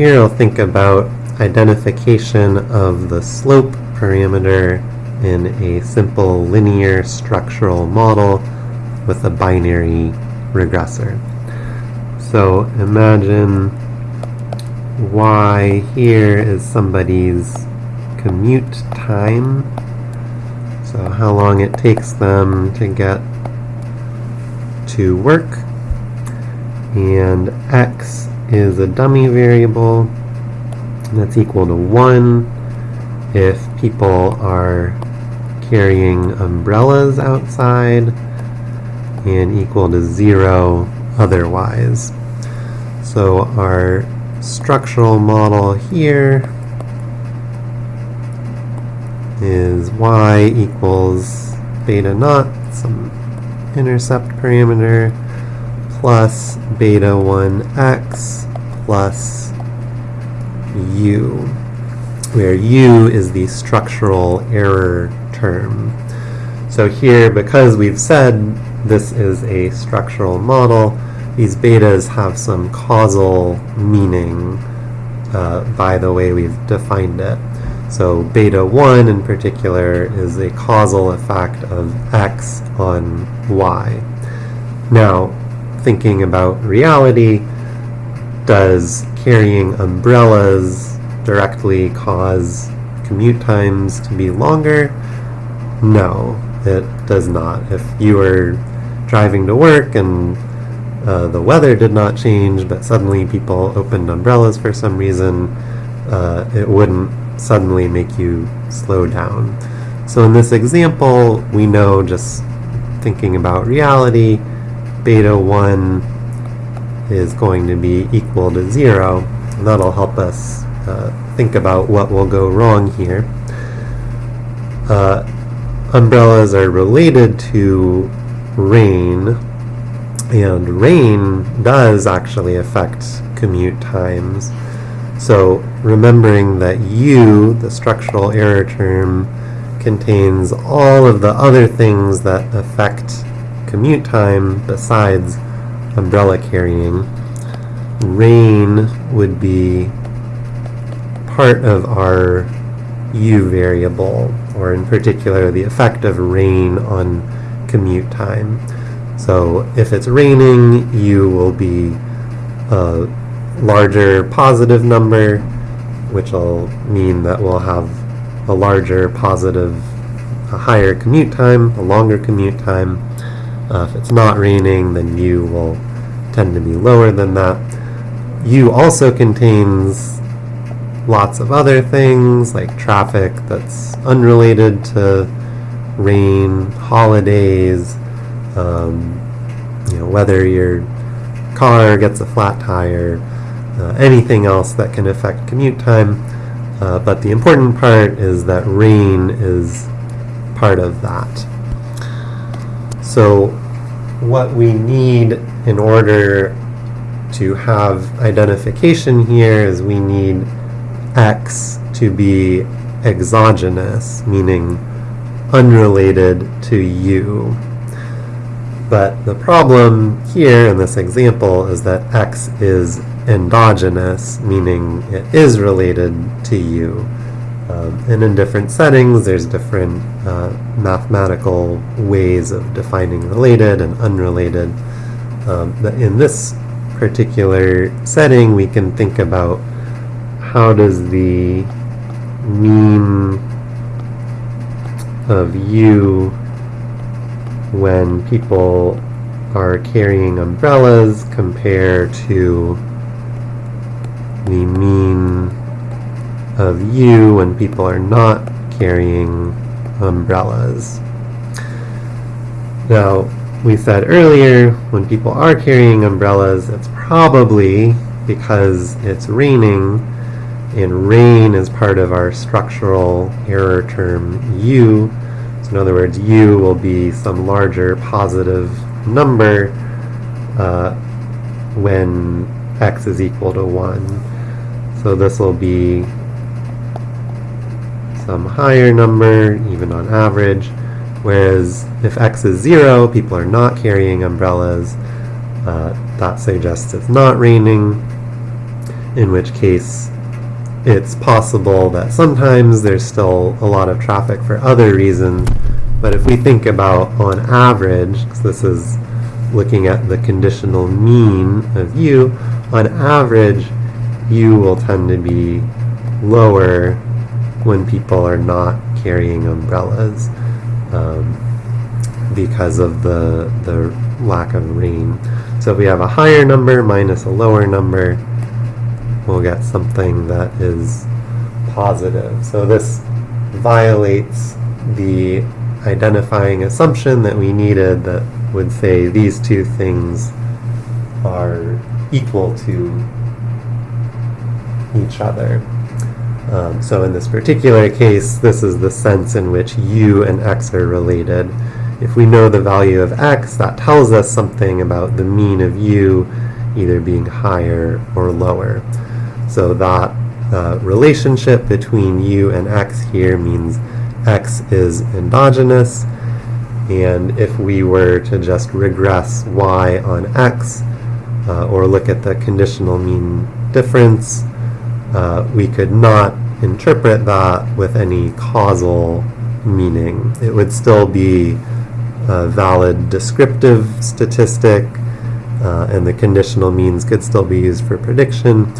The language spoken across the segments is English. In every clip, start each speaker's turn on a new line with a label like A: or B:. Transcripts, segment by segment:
A: here I'll think about identification of the slope parameter in a simple linear structural model with a binary regressor. So imagine y here is somebody's commute time. So how long it takes them to get to work. And x is a dummy variable that's equal to 1 if people are carrying umbrellas outside and equal to 0 otherwise. So our structural model here is y equals beta naught, some intercept parameter, plus beta 1x plus u, where u is the structural error term. So here, because we've said this is a structural model, these betas have some causal meaning uh, by the way we've defined it. So beta 1 in particular is a causal effect of x on y. Now, thinking about reality, does carrying umbrellas directly cause commute times to be longer? No, it does not. If you were driving to work and uh, the weather did not change, but suddenly people opened umbrellas for some reason, uh, it wouldn't suddenly make you slow down. So in this example, we know just thinking about reality, beta 1 is going to be equal to 0. That'll help us uh, think about what will go wrong here. Uh, umbrellas are related to rain, and rain does actually affect commute times. So remembering that u, the structural error term, contains all of the other things that affect commute time besides umbrella carrying. Rain would be part of our u variable, or in particular the effect of rain on commute time. So if it's raining, u will be a larger positive number, which will mean that we'll have a larger positive, a higher commute time, a longer commute time. Uh, if it's not raining, then u will tend to be lower than that. u also contains lots of other things like traffic that's unrelated to rain, holidays, um, you know, whether your car gets a flat tire, uh, anything else that can affect commute time. Uh, but the important part is that rain is part of that. So what we need in order to have identification here is we need x to be exogenous, meaning unrelated to u. But the problem here in this example is that x is endogenous, meaning it is related to u. Um, and in different settings, there's different uh, mathematical ways of defining related and unrelated. Um, but in this particular setting, we can think about how does the mean of u when people are carrying umbrellas compare to the mean of u when people are not carrying umbrellas. Now, we said earlier, when people are carrying umbrellas, it's probably because it's raining, and rain is part of our structural error term u. So in other words, u will be some larger positive number uh, when x is equal to 1. So this will be some higher number, even on average, whereas if x is 0, people are not carrying umbrellas. Uh, that suggests it's not raining. in which case it's possible that sometimes there's still a lot of traffic for other reasons, but if we think about on average, 'cause this is looking at the conditional mean of u, on average, u will tend to be lower when people are not carrying umbrellas um, because of the, the lack of rain. So if we have a higher number minus a lower number, we'll get something that is positive. So this violates the identifying assumption that we needed that would say these two things are equal to each other. Um, so in this particular case, this is the sense in which u and x are related. If we know the value of x, that tells us something about the mean of u either being higher or lower. So that uh, relationship between u and x here means x is endogenous, and if we were to just regress y on x, uh, or look at the conditional mean difference, uh, we could not interpret that with any causal meaning. It would still be a valid descriptive statistic, uh, and the conditional means could still be used for prediction,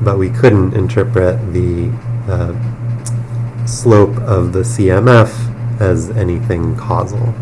A: but we couldn't interpret the uh, slope of the CMF as anything causal.